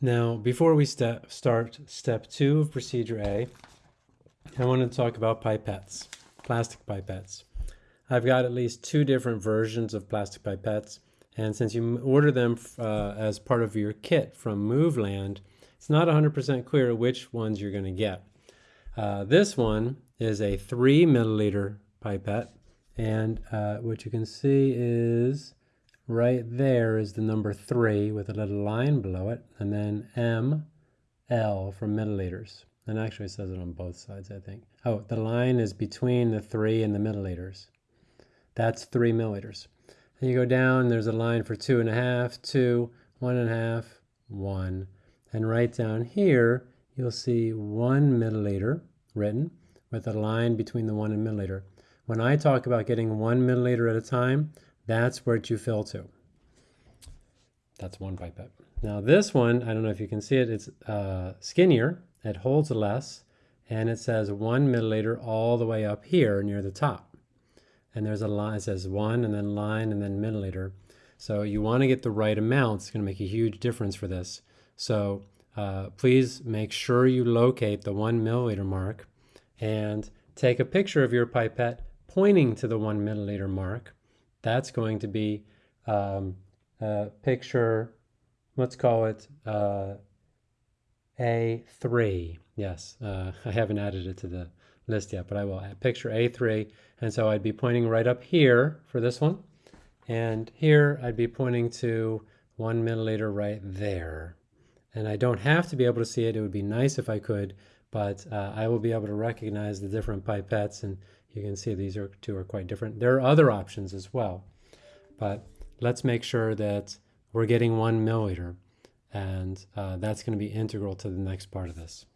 Now, before we step, start step two of procedure A, I want to talk about pipettes, plastic pipettes. I've got at least two different versions of plastic pipettes, and since you order them uh, as part of your kit from Moveland, it's not 100% clear which ones you're going to get. Uh, this one is a three milliliter pipette, and uh, what you can see is right there is the number three with a little line below it, and then M, L for milliliters. And actually it says it on both sides, I think. Oh, the line is between the three and the milliliters. That's three milliliters. And you go down, there's a line for two and a half, two, one and a half, one. And right down here, you'll see one milliliter written with a line between the one and milliliter. When I talk about getting one milliliter at a time, that's where you fill to. That's one pipette. Now this one, I don't know if you can see it, it's uh, skinnier, it holds less, and it says one milliliter all the way up here near the top. And there's a line, it says one and then line and then milliliter. So you want to get the right amount. It's going to make a huge difference for this. So uh, please make sure you locate the one milliliter mark and take a picture of your pipette pointing to the one milliliter mark that's going to be um, picture, let's call it uh, A3. Yes, uh, I haven't added it to the list yet, but I will. Picture A3. And so I'd be pointing right up here for this one. And here I'd be pointing to one milliliter right there. And I don't have to be able to see it. It would be nice if I could, but uh, I will be able to recognize the different pipettes and you can see these are, two are quite different. There are other options as well, but let's make sure that we're getting one milliliter and uh, that's going to be integral to the next part of this.